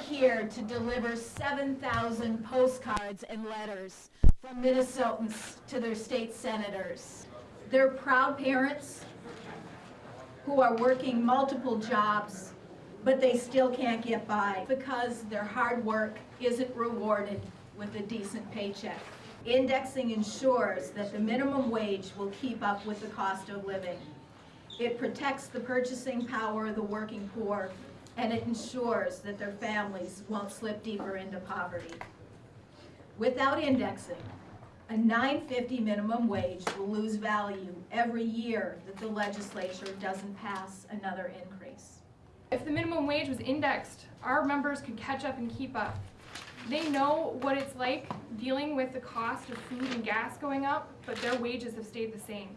here to deliver 7,000 postcards and letters from Minnesotans to their state senators. They're proud parents who are working multiple jobs, but they still can't get by because their hard work isn't rewarded with a decent paycheck. Indexing ensures that the minimum wage will keep up with the cost of living. It protects the purchasing power of the working poor, and it ensures that their families won't slip deeper into poverty. Without indexing, a 950 minimum wage will lose value every year that the legislature doesn't pass another increase. If the minimum wage was indexed, our members could catch up and keep up. They know what it's like dealing with the cost of food and gas going up, but their wages have stayed the same.